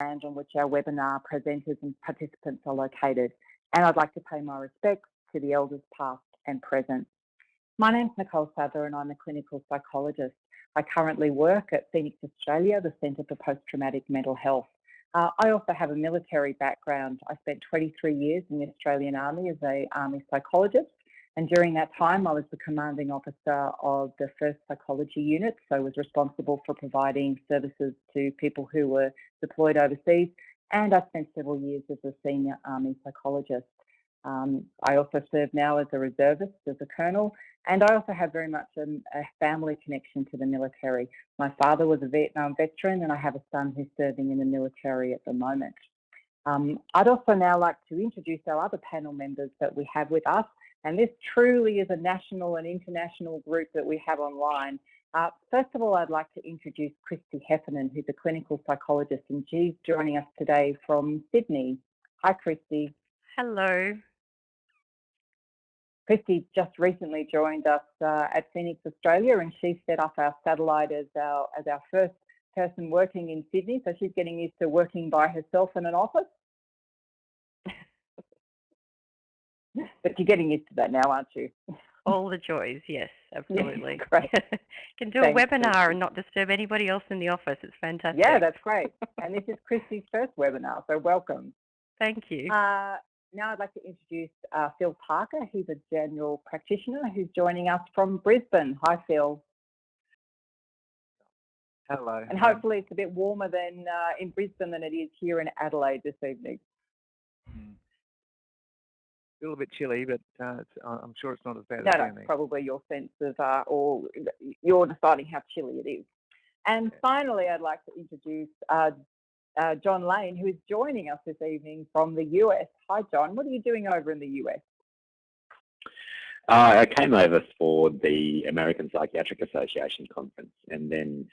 land on which our webinar presenters and participants are located. And I'd like to pay my respects to the elders past and present. My name's Nicole Sadler and I'm a clinical psychologist. I currently work at Phoenix Australia, the Centre for Post-Traumatic Mental Health. Uh, I also have a military background. I spent 23 years in the Australian Army as a Army psychologist and during that time, I was the commanding officer of the first psychology unit, so I was responsible for providing services to people who were deployed overseas. And I spent several years as a senior army psychologist. Um, I also serve now as a reservist, as a colonel, and I also have very much a, a, family connection to the military. My father was a Vietnam veteran, and I have a son who's serving in the military at the moment. Um, I'd also now like to introduce our other panel members that we have with us. And this truly is a national and international group that we have online. Uh, first of all, I'd like to introduce Christy Heffernan, who's a clinical psychologist, and she's joining us today from Sydney. Hi, Christy. Hello. Christy just recently joined us uh, at Phoenix Australia, and she set up our satellite as our as our first person working in Sydney. So she's getting used to working by herself in an office. But you're getting used to that now, aren't you? All the joys, yes, absolutely. Yeah, great. Can do Thanks, a webinar and not disturb anybody else in the office. It's fantastic. Yeah, that's great. and this is Christy's first webinar, so welcome. Thank you. Uh, now I'd like to introduce uh, Phil Parker. He's a general practitioner who's joining us from Brisbane. Hi, Phil. Hello. And hopefully it's a bit warmer than uh, in Brisbane than it is here in Adelaide this evening. Mm a little bit chilly, but uh, I'm sure it's not as bad no, as no, Sydney. probably your sense of, uh, or you're deciding how chilly it is. And finally, I'd like to introduce uh, uh, John Lane, who is joining us this evening from the US. Hi, John. What are you doing over in the US? Uh, I came over for the American Psychiatric Association conference and then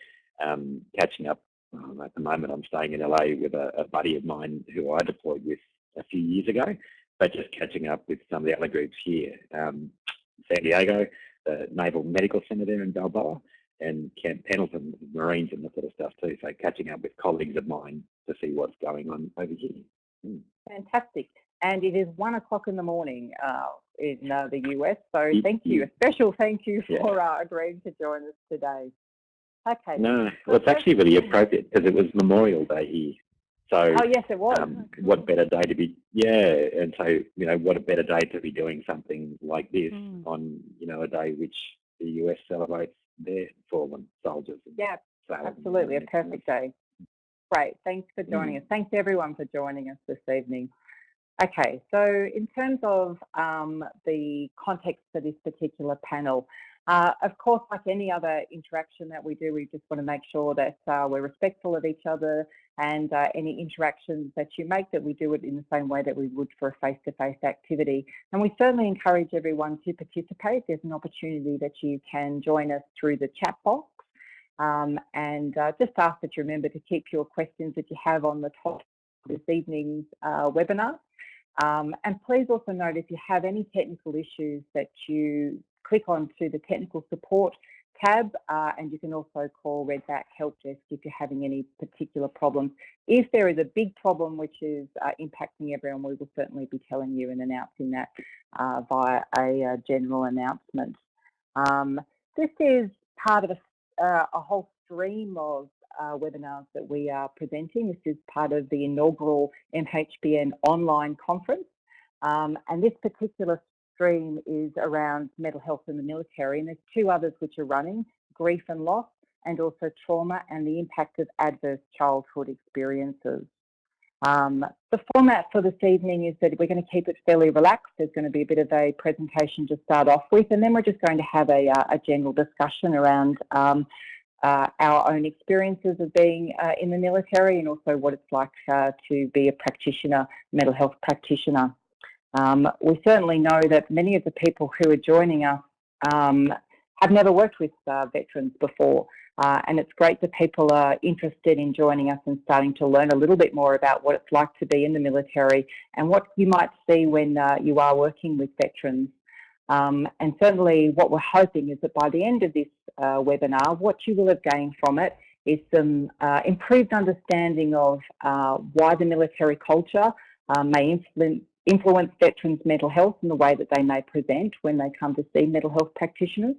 um, catching up. Um, at the moment, I'm staying in LA with a, a buddy of mine who I deployed with a few years ago but just catching up with some of the other groups here. Um, San Diego, the Naval Medical Center there in Balboa, and Camp Pendleton, Marines and that sort of stuff too. So catching up with colleagues of mine to see what's going on over here. Mm. Fantastic. And it is one o'clock in the morning uh, in uh, the US. So thank you. A special thank you for yeah. uh, agreeing to join us today. Okay. No, well, it's actually really appropriate because it was Memorial Day here. So, oh yes, it was. Um, what better day to be? Yeah, and so you know, what a better day to be doing something like this mm. on you know a day which the US celebrates their fallen soldiers. Yeah, absolutely, a perfect day. Great, thanks for joining mm. us. Thanks everyone for joining us this evening. Okay, so in terms of um, the context for this particular panel, uh, of course, like any other interaction that we do, we just want to make sure that uh, we're respectful of each other and uh, any interactions that you make that we do it in the same way that we would for a face-to-face -face activity. And we certainly encourage everyone to participate. There's an opportunity that you can join us through the chat box. Um, and uh, just ask that you remember to keep your questions that you have on the top of this evening's uh, webinar. Um, and please also note if you have any technical issues that you click on to the technical support tab uh, and you can also call Redback Help Desk if you're having any particular problems. If there is a big problem which is uh, impacting everyone, we will certainly be telling you and announcing that uh, via a uh, general announcement. Um, this is part of a, uh, a whole stream of uh, webinars that we are presenting. This is part of the inaugural MHPN online conference. Um, and this particular stream is around mental health in the military, and there's two others which are running, grief and loss, and also trauma and the impact of adverse childhood experiences. Um, the format for this evening is that we're going to keep it fairly relaxed. There's going to be a bit of a presentation to start off with, and then we're just going to have a, uh, a general discussion around um, uh, our own experiences of being uh, in the military and also what it's like uh, to be a practitioner, mental health practitioner. Um, we certainly know that many of the people who are joining us um, have never worked with uh, veterans before. Uh, and it's great that people are interested in joining us and starting to learn a little bit more about what it's like to be in the military and what you might see when uh, you are working with veterans. Um, and certainly what we're hoping is that by the end of this uh, webinar, what you will have gained from it is some uh, improved understanding of uh, why the military culture may influence, influence veterans' mental health and the way that they may present when they come to see mental health practitioners.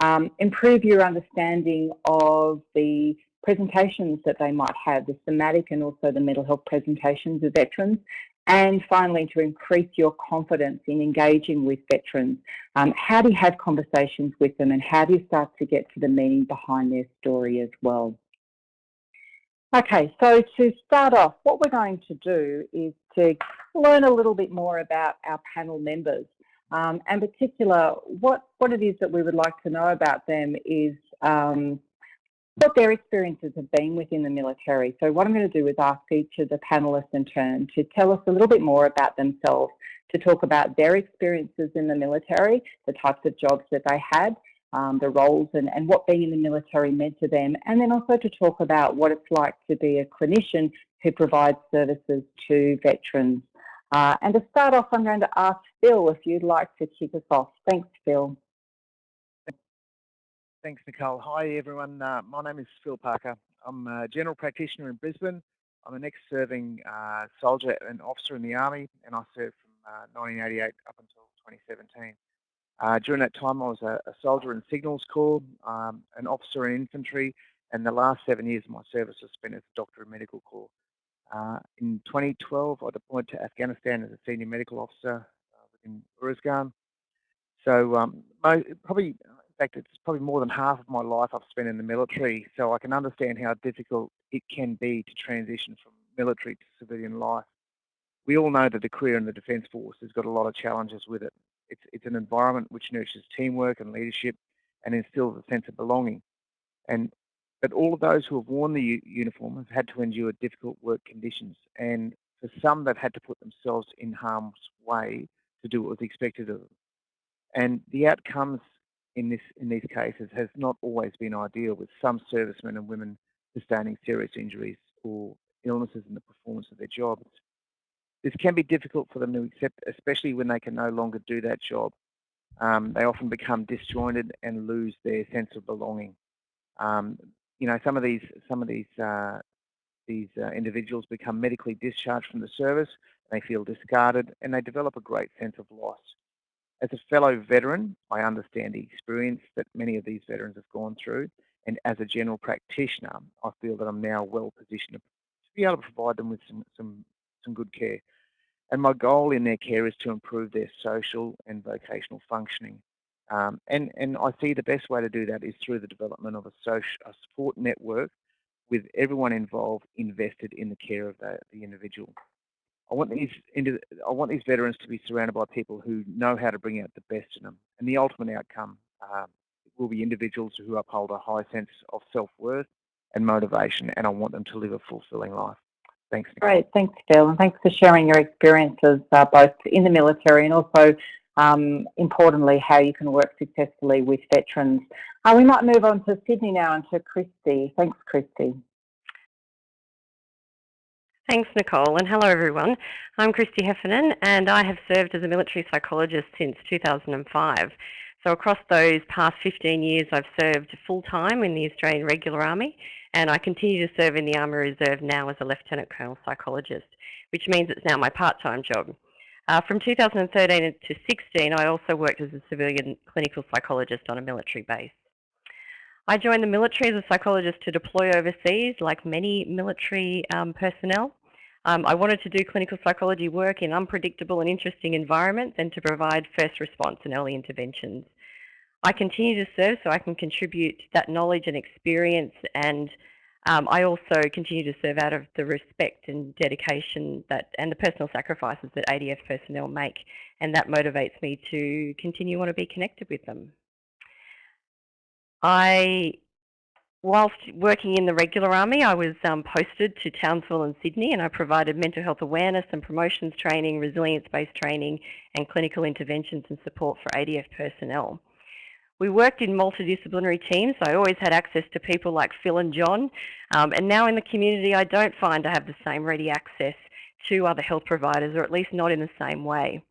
Um, improve your understanding of the presentations that they might have, the somatic and also the mental health presentations of veterans, and finally, to increase your confidence in engaging with veterans. Um, how do you have conversations with them and how do you start to get to the meaning behind their story as well? Okay, so to start off, what we're going to do is to learn a little bit more about our panel members. Um, and particular, what, what it is that we would like to know about them is um, what their experiences have been within the military. So what I'm going to do is ask each of the panellists in turn to tell us a little bit more about themselves, to talk about their experiences in the military, the types of jobs that they had, um, the roles and, and what being in the military meant to them, and then also to talk about what it's like to be a clinician who provides services to veterans. Uh, and to start off, I'm going to ask Phil if you'd like to kick us off. Thanks, Phil. Thanks, Nicole. Hi, everyone. Uh, my name is Phil Parker. I'm a general practitioner in Brisbane. I'm an ex-serving uh, soldier and officer in the Army, and I served from 1988 uh, up until 2017. Uh, during that time, I was a, a soldier in Signals Corps, um, an officer in infantry, and the last seven years of my service was spent as a doctor in medical corps. Uh, in 2012, I deployed to Afghanistan as a senior medical officer uh, within Uruzgan. So um, probably in fact, it's probably more than half of my life I've spent in the military, so I can understand how difficult it can be to transition from military to civilian life. We all know that the career in the Defence Force has got a lot of challenges with it. It's, it's an environment which nurtures teamwork and leadership and instills a sense of belonging. And but all of those who have worn the uniform have had to endure difficult work conditions, and for some, they've had to put themselves in harm's way to do what was expected of them. And the outcomes in this in these cases has not always been ideal, with some servicemen and women sustaining serious injuries or illnesses in the performance of their jobs. This can be difficult for them to accept, especially when they can no longer do that job. Um, they often become disjointed and lose their sense of belonging. Um, you know, some of these some of these uh, these uh, individuals become medically discharged from the service. They feel discarded and they develop a great sense of loss. As a fellow veteran, I understand the experience that many of these veterans have gone through. And as a general practitioner, I feel that I'm now well positioned to be able to provide them with some, some, some good care. And my goal in their care is to improve their social and vocational functioning. Um, and, and I see the best way to do that is through the development of a, social, a support network with everyone involved invested in the care of the, the individual. I want these I want these veterans to be surrounded by people who know how to bring out the best in them, and the ultimate outcome uh, will be individuals who uphold a high sense of self-worth and motivation, and I want them to live a fulfilling life. Thanks. Nicole. Great, thanks, Phil, and thanks for sharing your experiences uh, both in the military and also, um, importantly, how you can work successfully with veterans. Uh, we might move on to Sydney now and to Christy. Thanks, Christy. Thanks, Nicole, and hello, everyone. I'm Christy Heffernan, and I have served as a military psychologist since 2005. So across those past 15 years, I've served full-time in the Australian Regular Army, and I continue to serve in the Army Reserve now as a Lieutenant Colonel Psychologist, which means it's now my part-time job. Uh, from 2013 to 16, I also worked as a civilian clinical psychologist on a military base. I joined the military as a psychologist to deploy overseas, like many military um, personnel. Um, I wanted to do clinical psychology work in unpredictable and interesting environments and to provide first response and early interventions. I continue to serve so I can contribute that knowledge and experience and um, I also continue to serve out of the respect and dedication that and the personal sacrifices that ADF personnel make and that motivates me to continue want to be connected with them. I Whilst working in the regular army, I was um, posted to Townsville and Sydney and I provided mental health awareness and promotions training, resilience-based training and clinical interventions and support for ADF personnel. We worked in multidisciplinary teams. So I always had access to people like Phil and John. Um, and now in the community, I don't find I have the same ready access to other health providers, or at least not in the same way.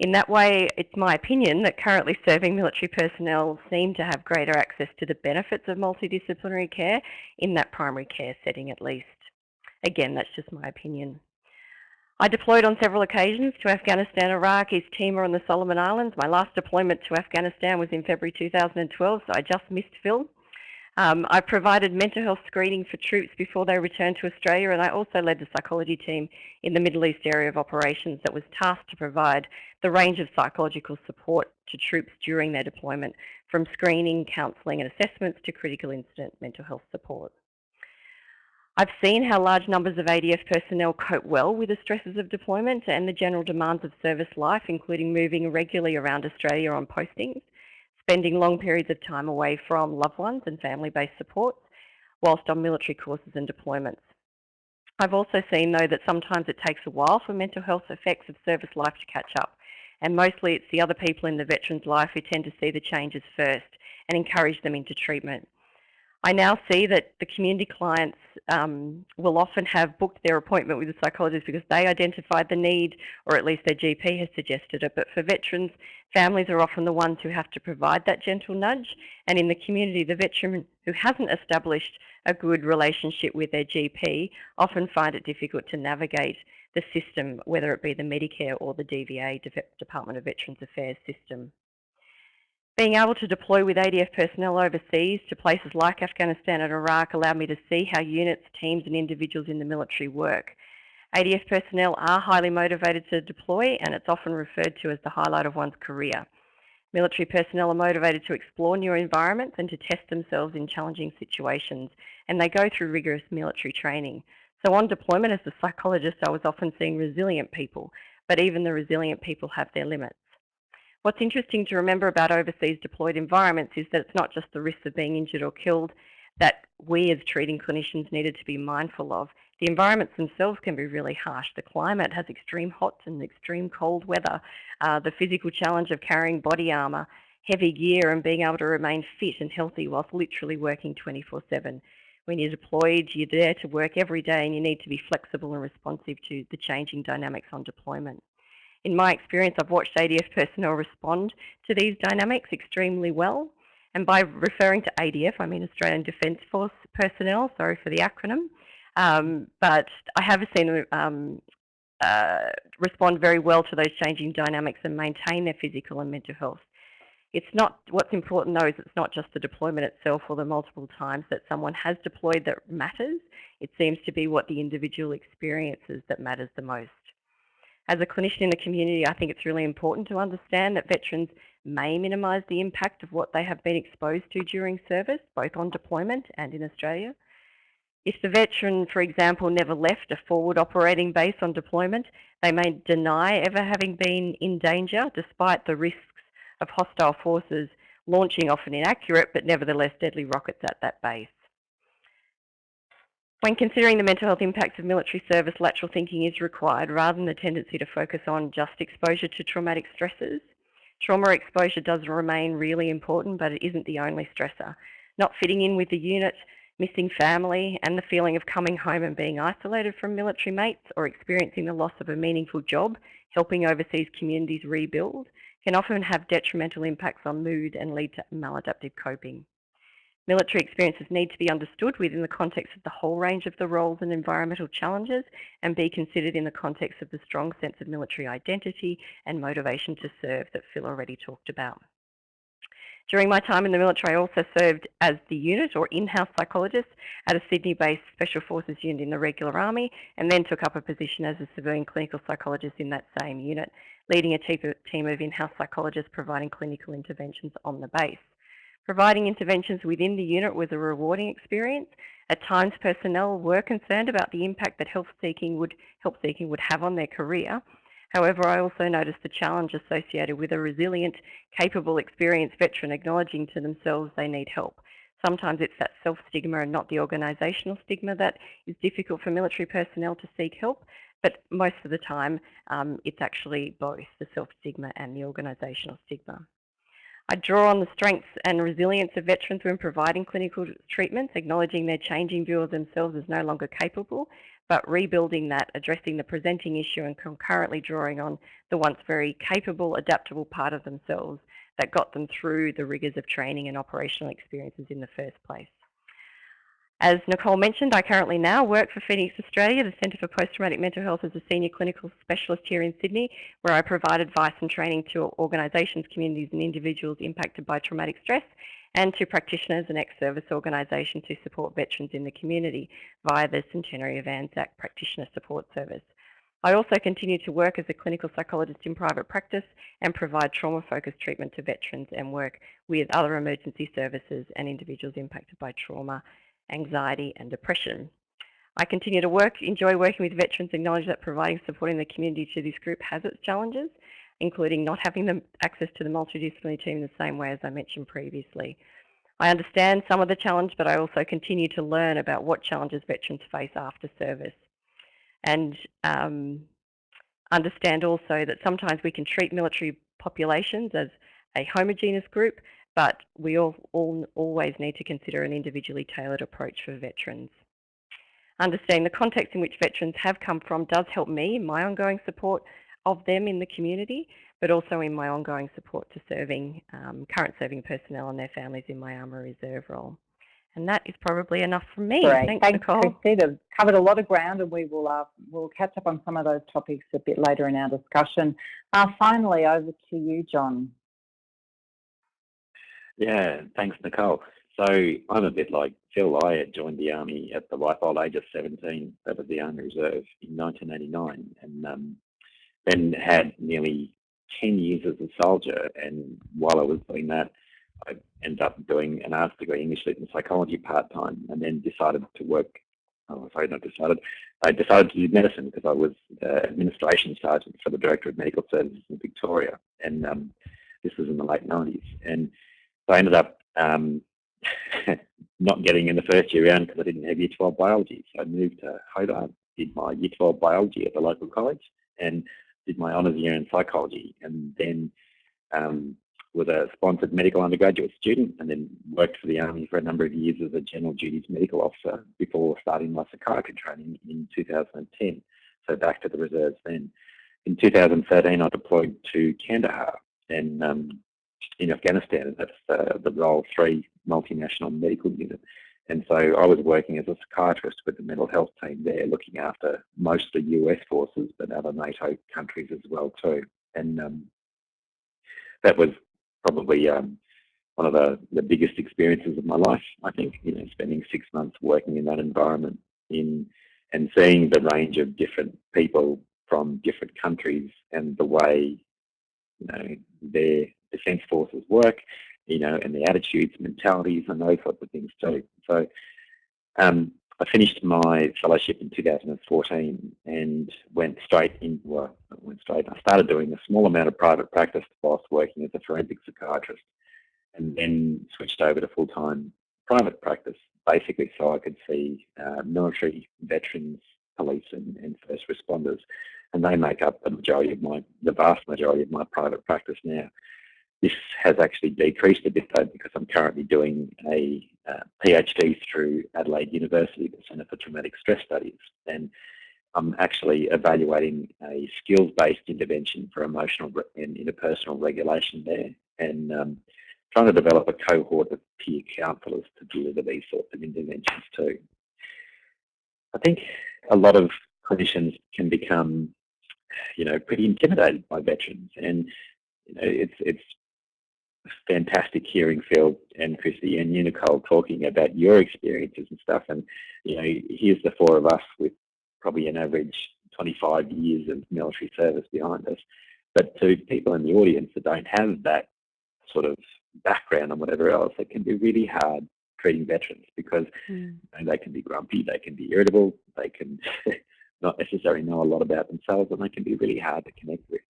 In that way, it's my opinion that currently serving military personnel seem to have greater access to the benefits of multidisciplinary care in that primary care setting at least. Again, that's just my opinion. I deployed on several occasions to Afghanistan, Iraq, East Timor and the Solomon Islands. My last deployment to Afghanistan was in February 2012, so I just missed Phil. Um, I provided mental health screening for troops before they returned to Australia and I also led the psychology team in the Middle East area of operations that was tasked to provide the range of psychological support to troops during their deployment, from screening, counselling and assessments to critical incident mental health support. I've seen how large numbers of ADF personnel cope well with the stresses of deployment and the general demands of service life, including moving regularly around Australia on postings, spending long periods of time away from loved ones and family-based supports, whilst on military courses and deployments. I've also seen, though, that sometimes it takes a while for mental health effects of service life to catch up, and mostly it's the other people in the veteran's life who tend to see the changes first and encourage them into treatment. I now see that the community clients um, will often have booked their appointment with a psychologist because they identified the need, or at least their GP has suggested it. But for veterans, families are often the ones who have to provide that gentle nudge. And in the community, the veteran who hasn't established a good relationship with their GP often find it difficult to navigate the system, whether it be the Medicare or the DVA, Department of Veterans Affairs system. Being able to deploy with ADF personnel overseas to places like Afghanistan and Iraq allowed me to see how units, teams and individuals in the military work. ADF personnel are highly motivated to deploy and it's often referred to as the highlight of one's career. Military personnel are motivated to explore new environments and to test themselves in challenging situations and they go through rigorous military training. So on deployment as a psychologist I was often seeing resilient people, but even the resilient people have their limits. What's interesting to remember about overseas deployed environments is that it's not just the risks of being injured or killed that we as treating clinicians needed to be mindful of. The environments themselves can be really harsh. The climate has extreme hot and extreme cold weather, uh, the physical challenge of carrying body armour, heavy gear and being able to remain fit and healthy whilst literally working 24-7. When you're deployed, you're there to work every day and you need to be flexible and responsive to the changing dynamics on deployment. In my experience, I've watched ADF personnel respond to these dynamics extremely well. And by referring to ADF, I mean Australian Defence Force personnel, sorry for the acronym. Um, but I have seen them um, uh, respond very well to those changing dynamics and maintain their physical and mental health. It's not, what's important though is it's not just the deployment itself or the multiple times that someone has deployed that matters. It seems to be what the individual experiences that matters the most. As a clinician in the community, I think it's really important to understand that veterans may minimise the impact of what they have been exposed to during service, both on deployment and in Australia. If the veteran, for example, never left a forward operating base on deployment, they may deny ever having been in danger despite the risks of hostile forces launching often inaccurate but nevertheless deadly rockets at that base. When considering the mental health impacts of military service, lateral thinking is required rather than the tendency to focus on just exposure to traumatic stresses. Trauma exposure does remain really important, but it isn't the only stressor. Not fitting in with the unit, missing family, and the feeling of coming home and being isolated from military mates or experiencing the loss of a meaningful job, helping overseas communities rebuild, can often have detrimental impacts on mood and lead to maladaptive coping. Military experiences need to be understood within the context of the whole range of the roles and environmental challenges and be considered in the context of the strong sense of military identity and motivation to serve that Phil already talked about. During my time in the military, I also served as the unit or in-house psychologist at a Sydney-based Special Forces unit in the regular army and then took up a position as a civilian clinical psychologist in that same unit, leading a team of in-house psychologists providing clinical interventions on the base. Providing interventions within the unit was a rewarding experience. At times, personnel were concerned about the impact that health seeking would, help seeking would have on their career. However, I also noticed the challenge associated with a resilient, capable, experienced veteran acknowledging to themselves they need help. Sometimes it's that self-stigma and not the organisational stigma that is difficult for military personnel to seek help, but most of the time um, it's actually both the self-stigma and the organisational stigma. I draw on the strengths and resilience of veterans when providing clinical treatments, acknowledging their changing view of themselves as no longer capable, but rebuilding that, addressing the presenting issue and concurrently drawing on the once very capable, adaptable part of themselves that got them through the rigours of training and operational experiences in the first place. As Nicole mentioned, I currently now work for Phoenix Australia, the Centre for Post-Traumatic Mental Health as a Senior Clinical Specialist here in Sydney, where I provide advice and training to organisations, communities and individuals impacted by traumatic stress and to practitioners and ex-service organisations to support veterans in the community via the Centenary of Anzac Practitioner Support Service. I also continue to work as a clinical psychologist in private practice and provide trauma-focused treatment to veterans and work with other emergency services and individuals impacted by trauma anxiety and depression. I continue to work, enjoy working with veterans, acknowledge that providing support in the community to this group has its challenges, including not having the access to the multidisciplinary team in the same way as I mentioned previously. I understand some of the challenge, but I also continue to learn about what challenges veterans face after service. And um, understand also that sometimes we can treat military populations as a homogeneous group, but we all, all, always need to consider an individually tailored approach for veterans. Understanding the context in which veterans have come from does help me in my ongoing support of them in the community, but also in my ongoing support to serving um, current serving personnel and their families in my Army Reserve role. And that is probably enough from me. Great. Thanks, Thanks Nicole. Christina. Covered a lot of ground and we will uh, we'll catch up on some of those topics a bit later in our discussion. Uh, finally, over to you, John. Yeah, thanks, Nicole. So I'm a bit like Phil. I had joined the Army at the ripe old age of 17, that was the Army Reserve, in 1989, and um, then had nearly 10 years as a soldier. And while I was doing that, I ended up doing an arts degree, English Lit and Psychology part-time, and then decided to work, oh, sorry, not decided, I decided to do medicine because I was uh, administration sergeant for the Director of Medical Services in Victoria. And um, this was in the late 90s. And so I ended up um, not getting in the first year round because I didn't have Year 12 biology. So I moved to Hobart, did my Year 12 biology at the local college, and did my honours year in psychology, and then um, was a sponsored medical undergraduate student, and then worked for the Army for a number of years as a general duties medical officer before starting my psychiatry training in 2010. So back to the reserves then. In 2013, I deployed to Kandahar, and um, in Afghanistan, that's uh, the Role 3 multinational medical unit. And so I was working as a psychiatrist with the mental health team there, looking after mostly US forces, but other NATO countries as well too. And um, that was probably um, one of the, the biggest experiences of my life, I think, you know, spending six months working in that environment in and seeing the range of different people from different countries and the way, you know, their defence forces work, you know, and the attitudes, mentalities, and those sorts of things too. So um, I finished my fellowship in 2014 and went straight into, well, went straight, I started doing a small amount of private practice whilst working as a forensic psychiatrist and then switched over to full-time private practice, basically so I could see uh, military, veterans, police and, and first responders. And they make up the majority of my, the vast majority of my private practice now. This has actually decreased a bit though because I'm currently doing a uh, PhD through Adelaide University, the Centre for Traumatic Stress Studies, and I'm actually evaluating a skills-based intervention for emotional and interpersonal regulation there, and um, trying to develop a cohort of peer counsellors to deliver these sorts of interventions too. I think a lot of clinicians can become, you know, pretty intimidated by veterans, and you know, it's it's fantastic hearing Phil and Christy and you, Nicole, talking about your experiences and stuff. And, you know, here's the four of us with probably an average 25 years of military service behind us. But to people in the audience that don't have that sort of background and whatever else, it can be really hard treating veterans because mm. you know, they can be grumpy, they can be irritable, they can not necessarily know a lot about themselves, and they can be really hard to connect with.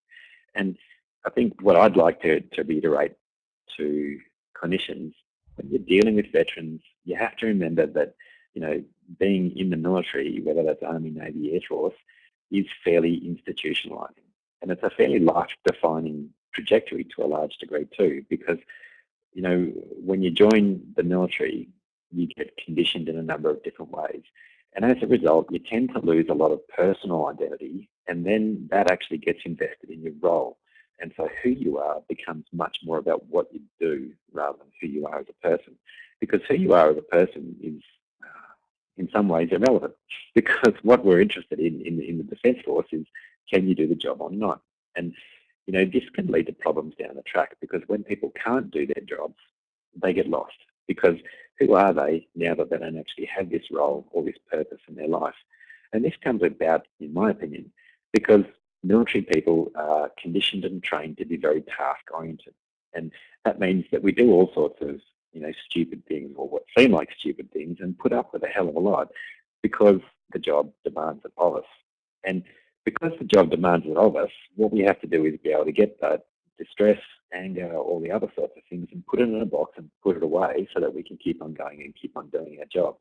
And I think what I'd like to, to reiterate to clinicians, when you're dealing with veterans, you have to remember that, you know, being in the military, whether that's Army, Navy, Air Force, is fairly institutionalizing. And it's a fairly life-defining trajectory to a large degree too, because, you know, when you join the military, you get conditioned in a number of different ways. And as a result, you tend to lose a lot of personal identity and then that actually gets invested in your role. And so who you are becomes much more about what you do rather than who you are as a person. Because who you are as a person is uh, in some ways irrelevant because what we're interested in, in in the Defence Force is can you do the job or not? And you know, this can lead to problems down the track because when people can't do their jobs, they get lost because who are they now that they don't actually have this role or this purpose in their life? And this comes about, in my opinion, because military people are conditioned and trained to be very task oriented. And that means that we do all sorts of, you know, stupid things or what seem like stupid things and put up with a hell of a lot because the job demands it of us. And because the job demands it of us, what we have to do is be able to get that distress, anger, all the other sorts of things and put it in a box and put it away so that we can keep on going and keep on doing our jobs.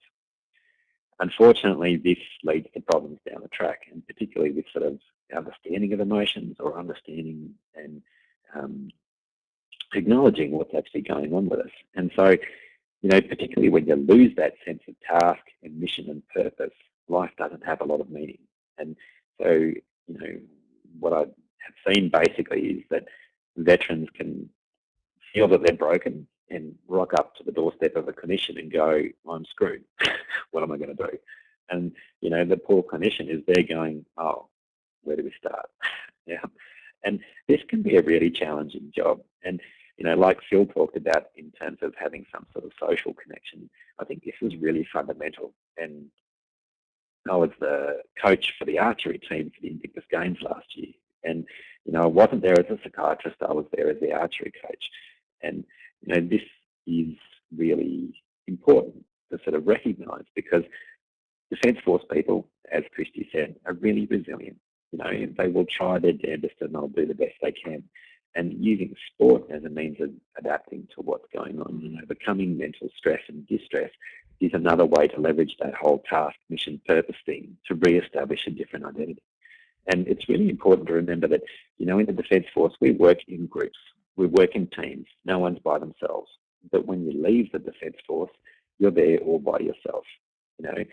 Unfortunately, this leads to problems down the track, and particularly with sort of understanding of emotions or understanding and um, acknowledging what's actually going on with us. And so, you know, particularly when you lose that sense of task and mission and purpose, life doesn't have a lot of meaning. And so, you know, what I have seen basically is that veterans can feel that they're broken and rock up to the doorstep of a clinician and go, I'm screwed. what am I going to do? And, you know, the poor clinician is there going, oh, where do we start? yeah. And this can be a really challenging job. And, you know, like Phil talked about in terms of having some sort of social connection, I think this is really fundamental. And I was the coach for the archery team for the Invictus Games last year. And, you know, I wasn't there as a psychiatrist, I was there as the archery coach. And, you know, this is really important to sort of recognise because Defence Force people, as Christy said, are really resilient. You know, they will try their damnedest and they'll do the best they can. And using sport as a means of adapting to what's going on, and overcoming mental stress and distress is another way to leverage that whole task, mission, purpose thing to re-establish a different identity. And it's really important to remember that, you know, in the Defence Force, we work in groups, we work in teams, no one's by themselves. But when you leave the Defence Force, you're there all by yourself, you know,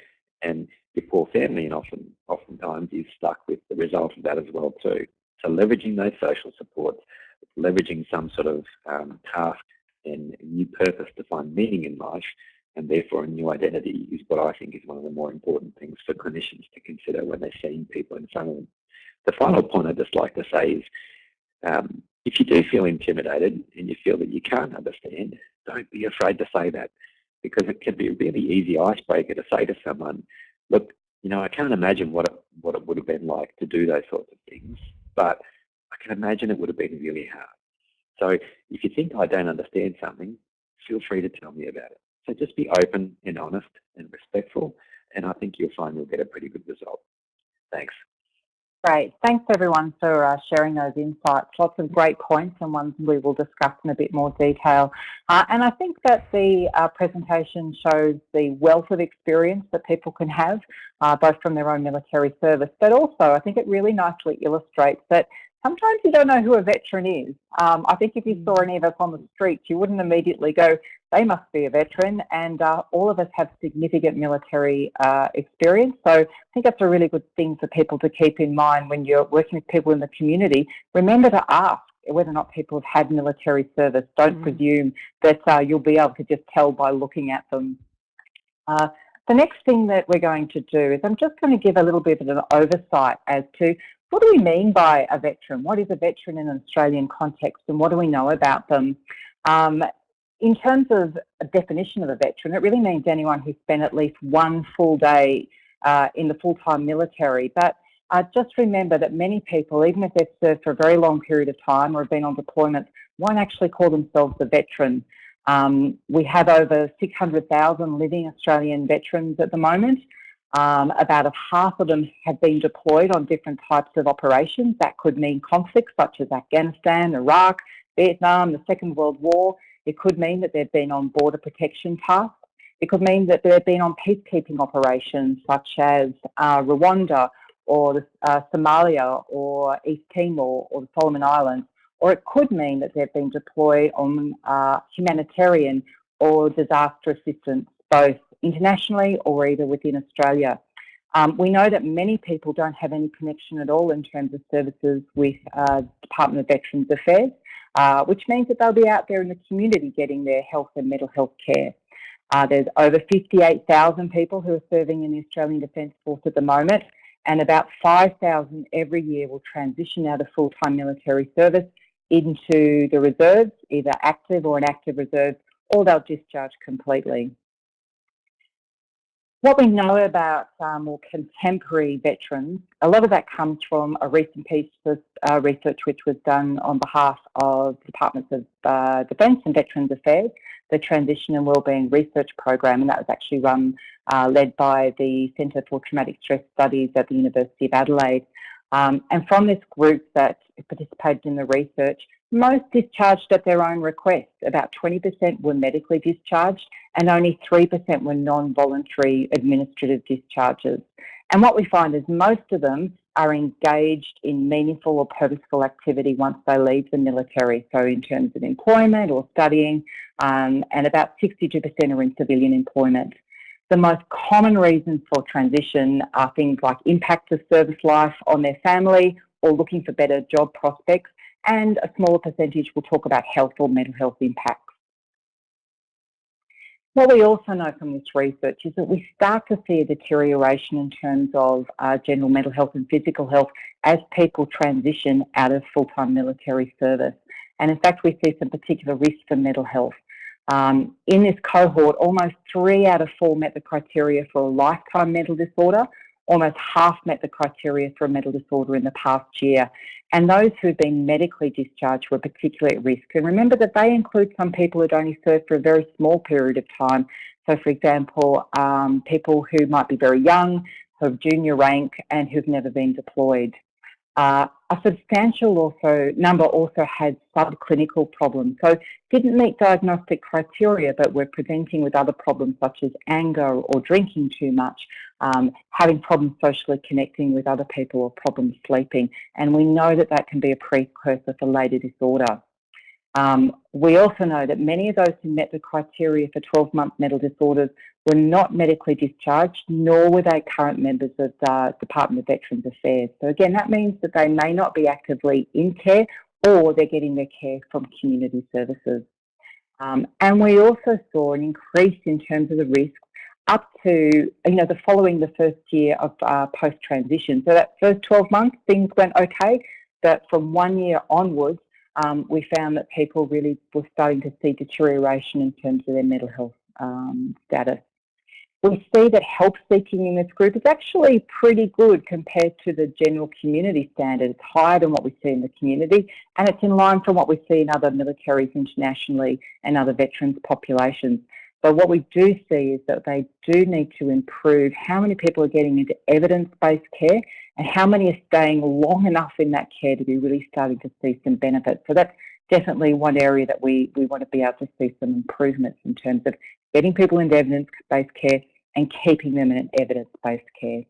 and your poor family and often oftentimes is stuck with the result of that as well too. So leveraging those social supports, leveraging some sort of um, task and new purpose to find meaning in life and therefore a new identity is what I think is one of the more important things for clinicians to consider when they're seeing people in front of them. The final point I'd just like to say is um, if you do feel intimidated and you feel that you can't understand, don't be afraid to say that because it can be a really easy icebreaker to say to someone, look, you know, I can't imagine what it, what it would have been like to do those sorts of things, but I can imagine it would have been really hard. So if you think I don't understand something, feel free to tell me about it. So just be open and honest and respectful, and I think you'll find you'll get a pretty good result. Thanks. Great. Thanks everyone for uh, sharing those insights. Lots of great points and ones we will discuss in a bit more detail. Uh, and I think that the uh, presentation shows the wealth of experience that people can have, uh, both from their own military service, but also I think it really nicely illustrates that sometimes you don't know who a veteran is. Um, I think if you saw any of us on the streets, you wouldn't immediately go, they must be a veteran, and uh, all of us have significant military uh, experience. So I think that's a really good thing for people to keep in mind when you're working with people in the community. Remember to ask whether or not people have had military service. Don't mm. presume that uh, you'll be able to just tell by looking at them. Uh, the next thing that we're going to do is I'm just going to give a little bit of an oversight as to what do we mean by a veteran? What is a veteran in an Australian context and what do we know about them? Um, in terms of a definition of a veteran, it really means anyone who spent at least one full day uh, in the full-time military. But uh, just remember that many people, even if they've served for a very long period of time or have been on deployment, won't actually call themselves a veteran. Um, we have over 600,000 living Australian veterans at the moment. Um, about a half of them have been deployed on different types of operations. That could mean conflicts such as Afghanistan, Iraq, Vietnam, the Second World War. It could mean that they've been on border protection tasks. It could mean that they've been on peacekeeping operations such as uh, Rwanda or uh, Somalia or East Timor or the Solomon Islands. Or it could mean that they've been deployed on uh, humanitarian or disaster assistance, both internationally or either within Australia. Um, we know that many people don't have any connection at all in terms of services with uh, Department of Veterans Affairs, uh, which means that they'll be out there in the community getting their health and mental health care. Uh, there's over 58,000 people who are serving in the Australian Defence Force at the moment, and about 5,000 every year will transition out of full-time military service into the reserves, either active or an active reserve, or they'll discharge completely. What we know about um, more contemporary veterans, a lot of that comes from a recent piece of uh, research which was done on behalf of the Departments of uh, Defence and Veterans Affairs, the Transition and Wellbeing Research Program, and that was actually run, uh, led by the Centre for Traumatic Stress Studies at the University of Adelaide. Um, and from this group that participated in the research, most discharged at their own request. About 20% were medically discharged and only 3% were non-voluntary administrative discharges. And what we find is most of them are engaged in meaningful or purposeful activity once they leave the military. So in terms of employment or studying, um, and about 62% are in civilian employment. The most common reasons for transition are things like impact of service life on their family or looking for better job prospects and a smaller percentage will talk about health or mental health impacts. What we also know from this research is that we start to see a deterioration in terms of uh, general mental health and physical health as people transition out of full-time military service. And in fact, we see some particular risks for mental health. Um, in this cohort, almost three out of four met the criteria for a lifetime mental disorder, almost half met the criteria for a mental disorder in the past year. And those who've been medically discharged were particularly at risk. And remember that they include some people who'd only served for a very small period of time. So for example, um, people who might be very young, who have junior rank and who've never been deployed. Uh, a substantial also number also had subclinical problems. So didn't meet diagnostic criteria, but were presenting with other problems such as anger or drinking too much, um, having problems socially connecting with other people or problems sleeping. And we know that that can be a precursor for later disorder. Um, we also know that many of those who met the criteria for 12-month mental disorders were not medically discharged, nor were they current members of the Department of Veterans Affairs. So again, that means that they may not be actively in care or they're getting their care from community services. Um, and we also saw an increase in terms of the risk up to, you know, the following the first year of uh, post-transition. So that first 12 months, things went okay, but from one year onwards, um, we found that people really were starting to see deterioration in terms of their mental health um, status. We see that help seeking in this group is actually pretty good compared to the general community standard. It's higher than what we see in the community and it's in line from what we see in other militaries internationally and other veterans populations. But what we do see is that they do need to improve how many people are getting into evidence-based care and how many are staying long enough in that care to be really starting to see some benefits. So that's definitely one area that we, we want to be able to see some improvements in terms of getting people into evidence-based care and keeping them in evidence-based care.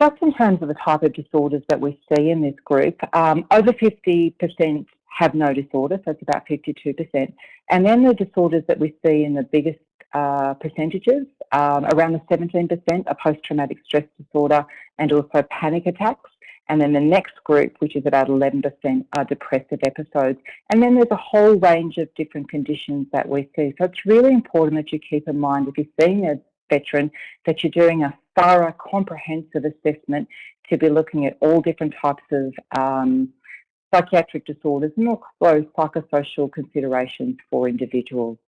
Just in terms of the type of disorders that we see in this group, um, over 50% have no disorder, so it's about 52%. And then the disorders that we see in the biggest uh, percentages, um, around the 17% are post-traumatic stress disorder and also panic attacks. And then the next group, which is about 11%, are depressive episodes. And then there's a whole range of different conditions that we see. So it's really important that you keep in mind if you're seeing a veteran that you're doing a thorough, comprehensive assessment to be looking at all different types of um, psychiatric disorders and also psychosocial considerations for individuals.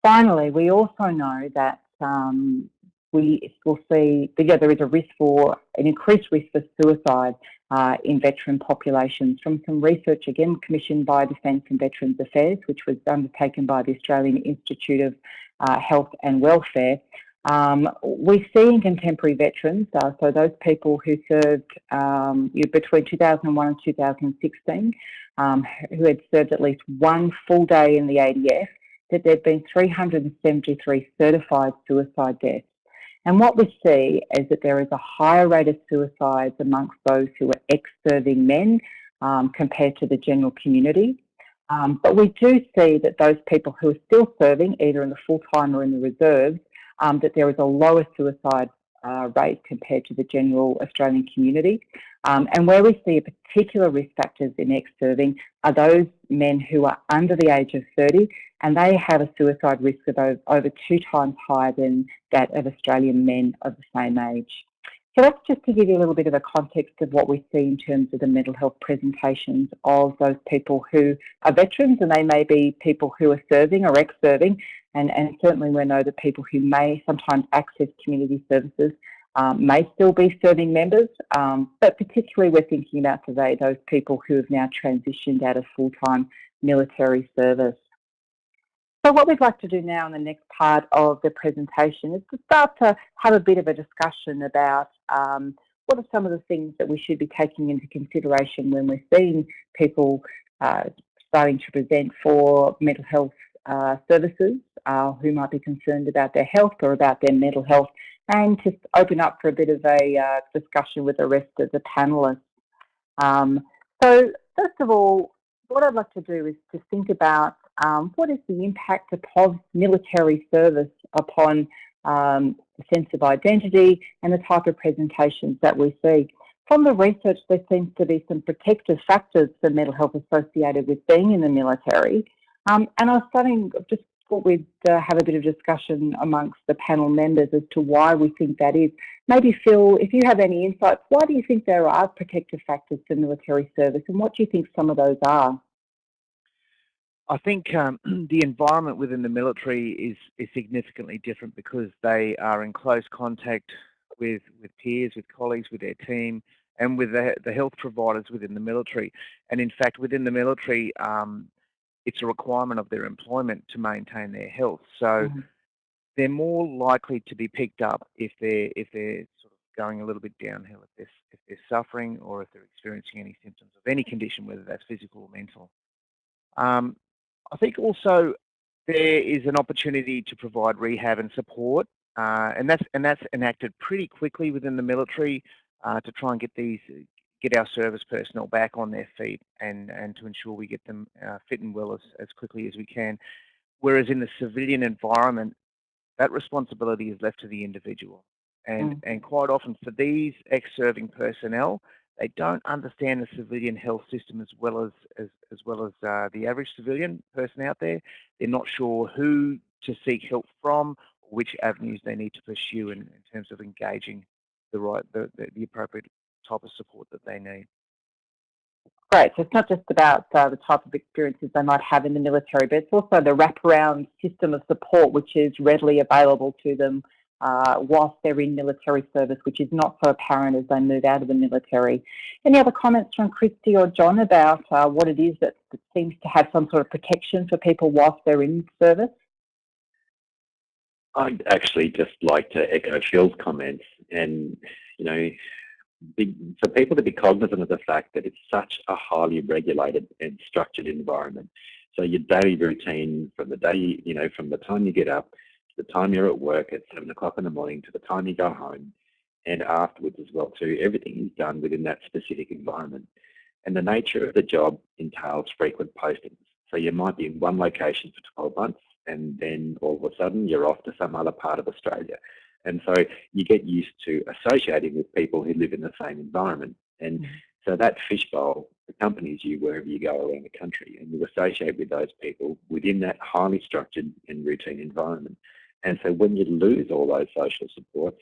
Finally, we also know that um, we will see that yeah, there is a risk for an increased risk for suicide uh, in veteran populations from some research again commissioned by Defence and Veterans Affairs, which was undertaken by the Australian Institute of uh, Health and Welfare. Um, we see in contemporary veterans, uh, so those people who served um, between 2001 and 2016, um, who had served at least one full day in the ADF, that there have been 373 certified suicide deaths. And what we see is that there is a higher rate of suicides amongst those who are ex-serving men um, compared to the general community. Um, but we do see that those people who are still serving, either in the full-time or in the reserves, um, that there is a lower suicide uh, rate compared to the general Australian community. Um, and where we see a particular risk factors in ex-serving are those men who are under the age of 30 and they have a suicide risk of over, over two times higher than that of Australian men of the same age. So that's just to give you a little bit of a context of what we see in terms of the mental health presentations of those people who are veterans and they may be people who are serving or ex-serving and, and certainly we know that people who may sometimes access community services um, may still be serving members, um, but particularly we're thinking about today those people who have now transitioned out of full-time military service. So what we'd like to do now in the next part of the presentation is to start to have a bit of a discussion about um, what are some of the things that we should be taking into consideration when we're seeing people uh, starting to present for mental health uh, services uh, who might be concerned about their health or about their mental health and to open up for a bit of a uh, discussion with the rest of the panellists. Um, so first of all, what I'd like to do is to think about um, what is the impact of military service upon um, the sense of identity and the type of presentations that we see. From the research, there seems to be some protective factors for mental health associated with being in the military. Um, and I was starting, just thought we'd uh, have a bit of discussion amongst the panel members as to why we think that is. Maybe Phil, if you have any insights, why do you think there are protective factors for military service and what do you think some of those are? I think um, the environment within the military is, is significantly different because they are in close contact with, with peers, with colleagues, with their team, and with the, the health providers within the military. And in fact, within the military, um, it's a requirement of their employment to maintain their health. So mm -hmm. they're more likely to be picked up if they're if they're sort of going a little bit downhill, if they're if they're suffering or if they're experiencing any symptoms of any condition, whether that's physical or mental. Um, I think also there is an opportunity to provide rehab and support, uh, and that's and that's enacted pretty quickly within the military uh, to try and get these get our service personnel back on their feet and, and to ensure we get them uh, fit and well as, as quickly as we can. Whereas in the civilian environment, that responsibility is left to the individual. And, mm. and quite often for these ex-serving personnel, they don't understand the civilian health system as well as, as, as well as uh, the average civilian person out there. They're not sure who to seek help from, which avenues they need to pursue in, in terms of engaging the right, the, the, the appropriate type of support that they need. Great. So it's not just about uh, the type of experiences they might have in the military, but it's also the wraparound system of support which is readily available to them uh, whilst they're in military service, which is not so apparent as they move out of the military. Any other comments from Christy or John about uh, what it is that, that seems to have some sort of protection for people whilst they're in service? I'd actually just like to echo Phil's comments and, you know, be, for people to be cognizant of the fact that it's such a highly regulated and structured environment. So your daily routine from the day, you know, from the time you get up the time you're at work at seven o'clock in the morning to the time you go home and afterwards as well too, everything is done within that specific environment. And the nature of the job entails frequent postings. So you might be in one location for 12 months and then all of a sudden you're off to some other part of Australia. And so you get used to associating with people who live in the same environment. And mm. so that fishbowl accompanies you wherever you go around the country and you associate with those people within that highly structured and routine environment. And so when you lose all those social supports,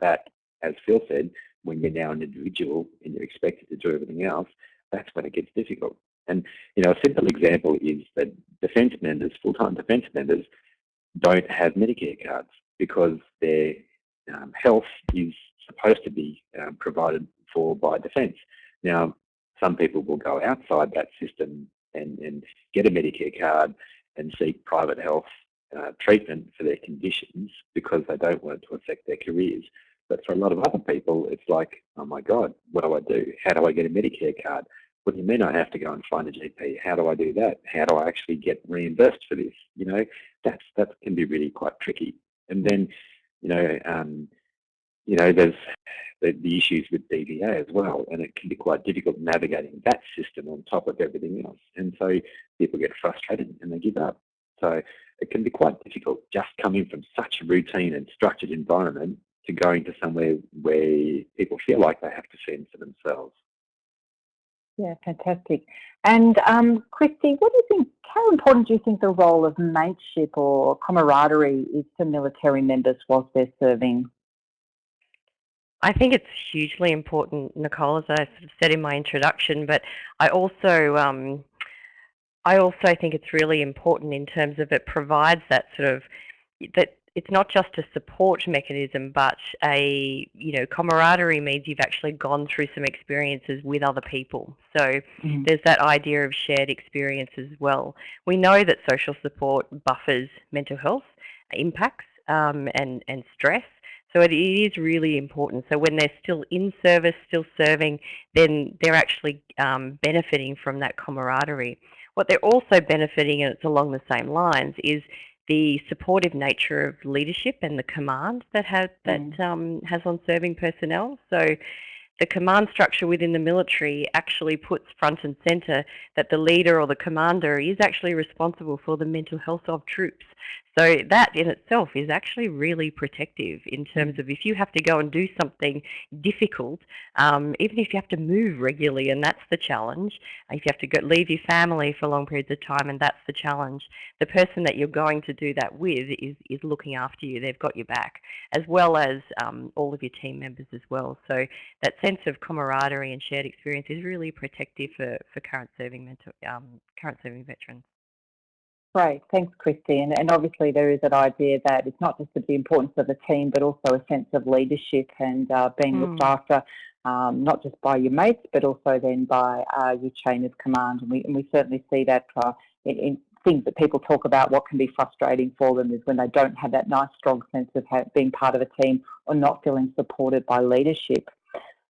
that, as Phil said, when you're now an individual and you're expected to do everything else, that's when it gets difficult. And you know, a simple example is that defence members, full-time defence members, don't have Medicare cards because their um, health is supposed to be um, provided for by defence. Now, some people will go outside that system and, and get a Medicare card and seek private health uh, treatment for their conditions because they don't want it to affect their careers. But for a lot of other people, it's like, oh my God, what do I do? How do I get a Medicare card? What do you mean I have to go and find a GP? How do I do that? How do I actually get reimbursed for this? You know, that's that can be really quite tricky. And then, you know, um, you know, there's the, the issues with DVA as well, and it can be quite difficult navigating that system on top of everything else. And so people get frustrated and they give up. So it can be quite difficult just coming from such a routine and structured environment to going to somewhere where people feel like they have to fend for themselves. Yeah, fantastic. And um, Christy, what do you think, how important do you think the role of mateship or camaraderie is for military members whilst they're serving? I think it's hugely important, Nicole, as I sort of said in my introduction, but I also um, I also think it's really important in terms of it provides that sort of that it's not just a support mechanism, but a you know camaraderie means you've actually gone through some experiences with other people. So mm there's that idea of shared experience as well. We know that social support buffers mental health impacts um, and and stress. So it is really important. So when they're still in service, still serving, then they're actually um, benefiting from that camaraderie. What they're also benefiting, and it's along the same lines, is the supportive nature of leadership and the command that has that mm. um, has on serving personnel. So the command structure within the military actually puts front and center that the leader or the commander is actually responsible for the mental health of troops. So that in itself is actually really protective in terms of if you have to go and do something difficult, um, even if you have to move regularly and that's the challenge, if you have to go, leave your family for long periods of time and that's the challenge, the person that you're going to do that with is, is looking after you. They've got your back, as well as um, all of your team members as well. So that sense of camaraderie and shared experience is really protective for, for current serving mental, um, current serving veterans. Great, thanks Christy. And, and obviously there is that idea that it's not just the importance of the team, but also a sense of leadership and uh, being mm. looked after, um, not just by your mates, but also then by uh, your chain of command. And we, and we certainly see that uh, in, in, things that people talk about, what can be frustrating for them is when they don't have that nice strong sense of being part of a team or not feeling supported by leadership.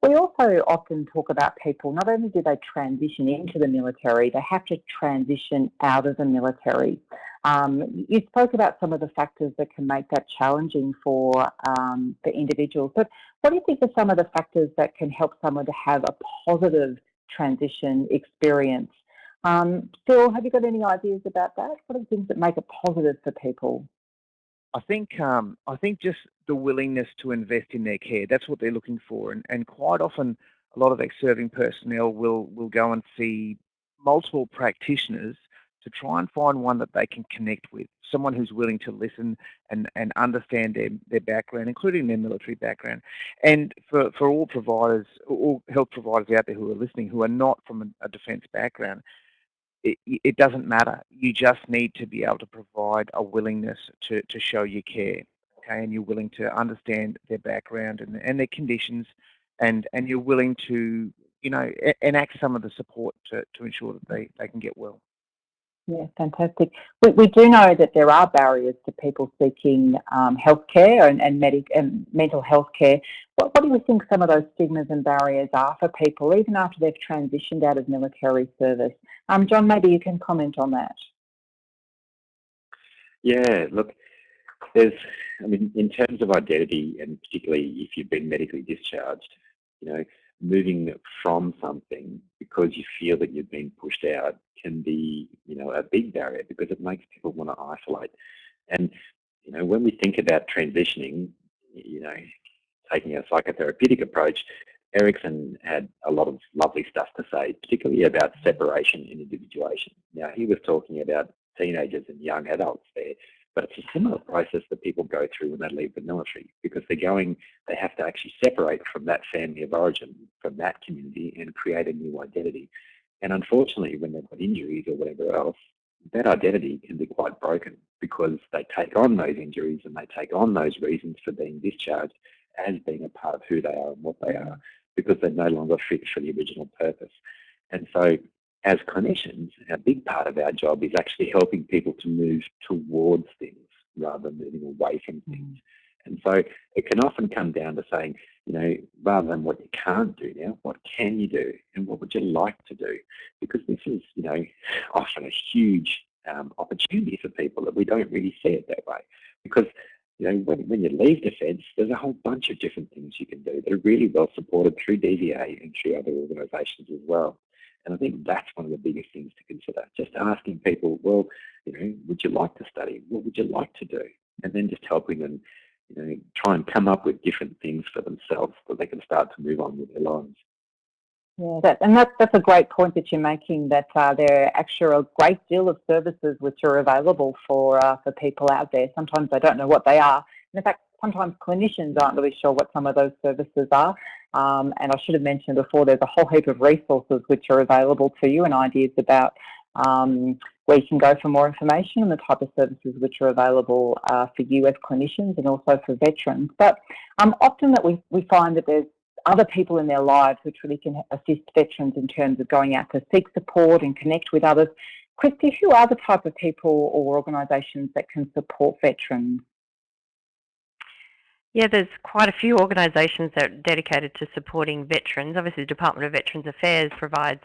We also often talk about people, not only do they transition into the military, they have to transition out of the military. Um, you spoke about some of the factors that can make that challenging for, um, for individuals, but what do you think are some of the factors that can help someone to have a positive transition experience? Um, Phil, have you got any ideas about that? What are the things that make it positive for people? I think um, I think just the willingness to invest in their care. That's what they're looking for, and and quite often a lot of ex-serving personnel will will go and see multiple practitioners to try and find one that they can connect with, someone who's willing to listen and, and understand their, their background, including their military background. And for, for all providers, all health providers out there who are listening who are not from a, a defence background, it, it doesn't matter. You just need to be able to provide a willingness to, to show your care, okay, and you're willing to understand their background and, and their conditions, and, and you're willing to, you know, enact some of the support to, to ensure that they, they can get well. Yeah, fantastic. We, we do know that there are barriers to people seeking um, healthcare and, and, medic, and mental health care. What, what do you think some of those stigmas and barriers are for people, even after they've transitioned out of military service? Um, John, maybe you can comment on that. Yeah, look, there's, I mean, in terms of identity, and particularly if you've been medically discharged, you know, moving from something because you feel that you've been pushed out can be, you know, a big barrier because it makes people want to isolate. And, you know, when we think about transitioning, you know, taking a psychotherapeutic approach, Erikson had a lot of lovely stuff to say, particularly about separation and individuation. Now, he was talking about teenagers and young adults there, but it's a similar process that people go through when they leave the military because they're going, they have to actually separate from that family of origin, from that community and create a new identity. And unfortunately, when they've got injuries or whatever else, that identity can be quite broken because they take on those injuries and they take on those reasons for being discharged as being a part of who they are and what they are because they're no longer fit for the original purpose. And so as clinicians, a big part of our job is actually helping people to move towards things rather than moving away from mm. things. And so it can often come down to saying, you know, rather than what you can't do now, what can you do and what would you like to do? Because this is, you know, often a huge um, opportunity for people that we don't really see it that way. Because you know, when, when you leave defence, there's a whole bunch of different things you can do that are really well supported through DVA and through other organisations as well. And I think that's one of the biggest things to consider. Just asking people, well, you know, would you like to study? What would you like to do? And then just helping them, you know, try and come up with different things for themselves so they can start to move on with their lives. Yeah, that, and that's, that's a great point that you're making, that uh, there are actually a great deal of services which are available for, uh, for people out there. Sometimes they don't know what they are. And in fact, sometimes clinicians aren't really sure what some of those services are. Um, and I should have mentioned before, there's a whole heap of resources which are available to you and ideas about um, where you can go for more information on the type of services which are available uh, for you as clinicians and also for veterans. But um, often that we, we find that there's other people in their lives which really can assist veterans in terms of going out to seek support and connect with others. Christy, who are the type of people or organisations that can support veterans? Yeah, there's quite a few organisations that are dedicated to supporting veterans. Obviously, the Department of Veterans Affairs provides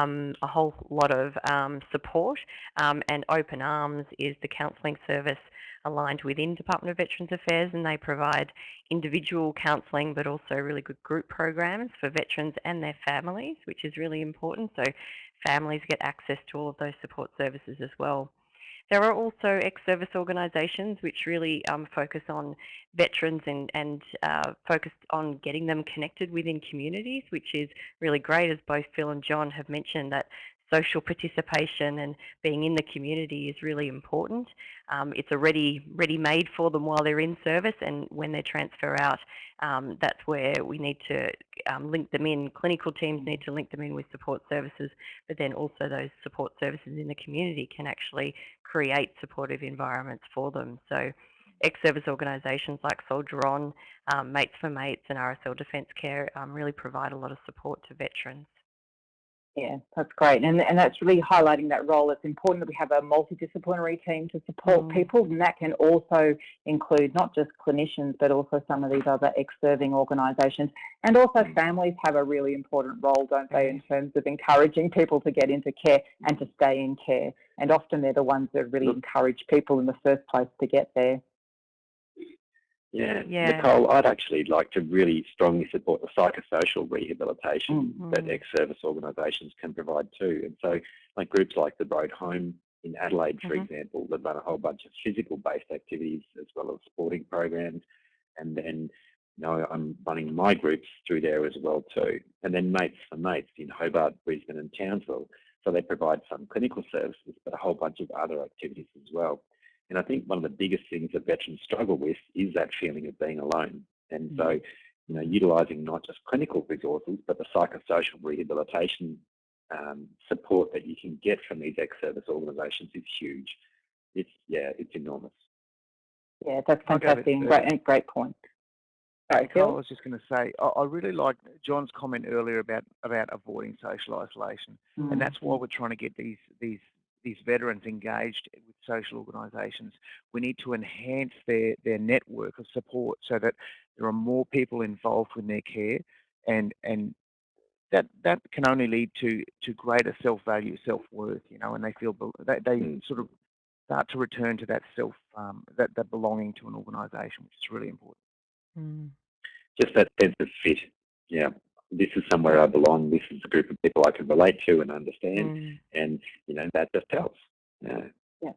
um, a whole lot of um, support, um, and Open Arms is the counselling service aligned within Department of Veterans Affairs, and they provide individual counselling, but also really good group programs for veterans and their families, which is really important. So families get access to all of those support services as well. There are also ex-service organisations which really um, focus on veterans and, and uh, focus on getting them connected within communities, which is really great, as both Phil and John have mentioned, that social participation and being in the community is really important. Um, it's already ready made for them while they're in service and when they transfer out, um, that's where we need to um, link them in. Clinical teams need to link them in with support services, but then also those support services in the community can actually create supportive environments for them. So ex-service organisations like Soldier On, um, Mates for Mates and RSL Defence Care um, really provide a lot of support to veterans. Yeah, that's great. And, and that's really highlighting that role. It's important that we have a multidisciplinary team to support mm. people, and that can also include not just clinicians, but also some of these other ex-serving organisations. And also mm. families have a really important role, don't they, in terms of encouraging people to get into care and to stay in care. And often they're the ones that really encourage people in the first place to get there. Yeah. yeah. Nicole, I'd actually like to really strongly support the psychosocial rehabilitation mm -hmm. that ex-service organisations can provide too. And so like groups like the Road Home in Adelaide, for mm -hmm. example, that run a whole bunch of physical-based activities as well as sporting programs. And then, you know, I'm running my groups through there as well too. And then Mates for Mates in Hobart, Brisbane and Townsville. So they provide some clinical services, but a whole bunch of other activities as well. And I think one of the biggest things that veterans struggle with is that feeling of being alone. And so, mm. you know, utilising not just clinical resources, but the psychosocial rehabilitation um, support that you can get from these ex-service organisations is huge. It's, yeah, it's enormous. Yeah, that's fantastic. Great, great point. Sorry, Phil? I was just going to say, I, I really like John's comment earlier about about avoiding social isolation, mm. and that's why we're trying to get these these these veterans engaged with social organisations. We need to enhance their, their network of support so that there are more people involved in their care and, and that, that can only lead to, to greater self-value, self-worth, you know, and they feel, they, they mm. sort of start to return to that self, um, that, that belonging to an organisation, which is really important. Mm. Just that sense of fit, yeah this is somewhere I belong. This is a group of people I can relate to and understand, mm. and you know that just helps. Yeah. yeah.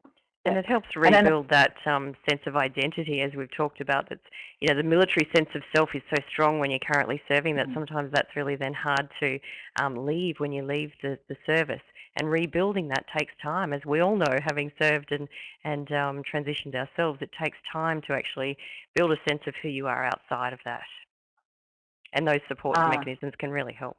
And it helps rebuild that um, sense of identity, as we've talked about. That's you know the military sense of self is so strong when you're currently serving that mm. sometimes that's really then hard to um, leave when you leave the, the service. And rebuilding that takes time, as we all know, having served and and um, transitioned ourselves. It takes time to actually build a sense of who you are outside of that and those support uh, mechanisms can really help.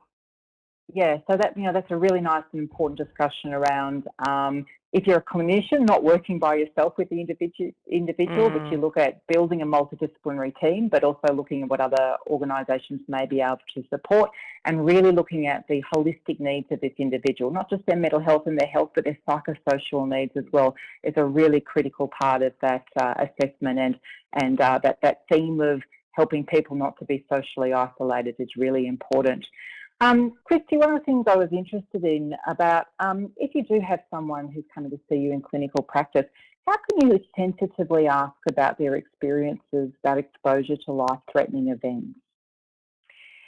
Yeah, so that you know that's a really nice and important discussion around um, if you're a clinician, not working by yourself with the individual, individual, mm. but you mm. look at building a multidisciplinary team, but also looking at what other organisations may be able to support, and really looking at the holistic needs of this individual, not just their mental health and their health, but their psychosocial needs as well, is a really critical part of that uh, assessment and and uh, that that theme of helping people not to be socially isolated is really important. Um, Christy, one of the things I was interested in about um, if you do have someone who's coming to see you in clinical practice, how can you sensitively ask about their experiences, that exposure to life-threatening events?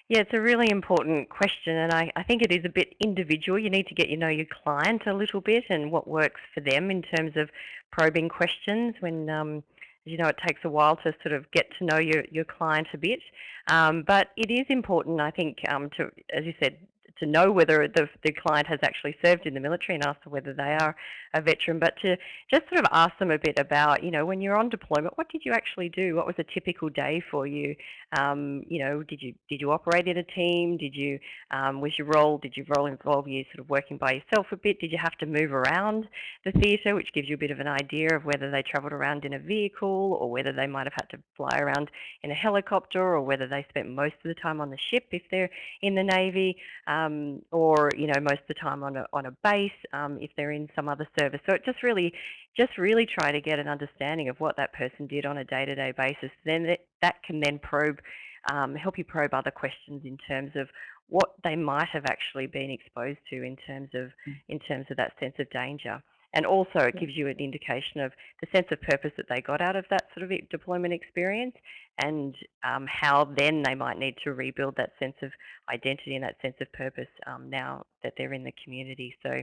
Yeah, it's a really important question, and I, I think it is a bit individual. You need to get you know your client a little bit and what works for them in terms of probing questions. When um, you know it takes a while to sort of get to know your your client a bit, um, but it is important, I think, um, to as you said, to know whether the, the client has actually served in the military and ask whether they are a veteran, but to just sort of ask them a bit about, you know, when you're on deployment, what did you actually do? What was a typical day for you? Um, you know, did you did you operate in a team? Did you um, was your role did your role involve you sort of working by yourself a bit? Did you have to move around the theatre, which gives you a bit of an idea of whether they travelled around in a vehicle or whether they might have had to fly around in a helicopter or whether they spent most of the time on the ship if they're in the navy. Um, or you know most of the time on a, on a base um, if they're in some other service. So it just really, just really try to get an understanding of what that person did on a day-to-day -day basis. Then that, that can then probe, um, help you probe other questions in terms of what they might have actually been exposed to in terms of mm. in terms of that sense of danger. And also it gives you an indication of the sense of purpose that they got out of that sort of deployment experience and um, how then they might need to rebuild that sense of identity and that sense of purpose um, now that they're in the community. So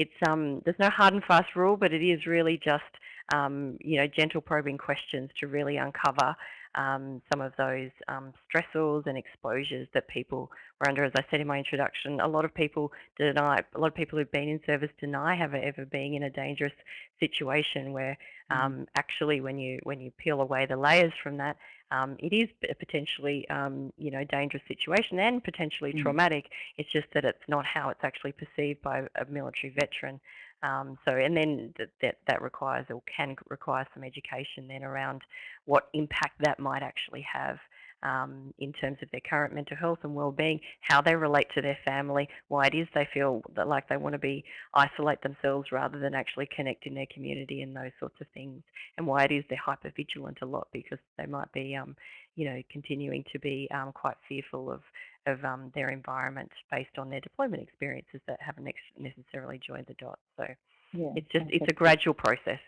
it's um, there's no hard and fast rule, but it is really just um, you know gentle probing questions to really uncover um, some of those um, stressors and exposures that people were under. As I said in my introduction, a lot of people deny, a lot of people who've been in service deny ever ever being in a dangerous situation where mm. um, actually when you when you peel away the layers from that, um, it is a potentially um, you know dangerous situation and potentially mm. traumatic. It's just that it's not how it's actually perceived by a military veteran. Um, so, and then that, that, that requires or can require some education then around what impact that might actually have um, in terms of their current mental health and well-being, how they relate to their family, why it is they feel that like they want to be isolate themselves rather than actually connect in their community and those sorts of things, and why it is they're hyper vigilant a lot because they might be, um, you know, continuing to be um, quite fearful of of um, their environment based on their deployment experiences that haven't necessarily joined the dots. So yeah, it's just it's a gradual process.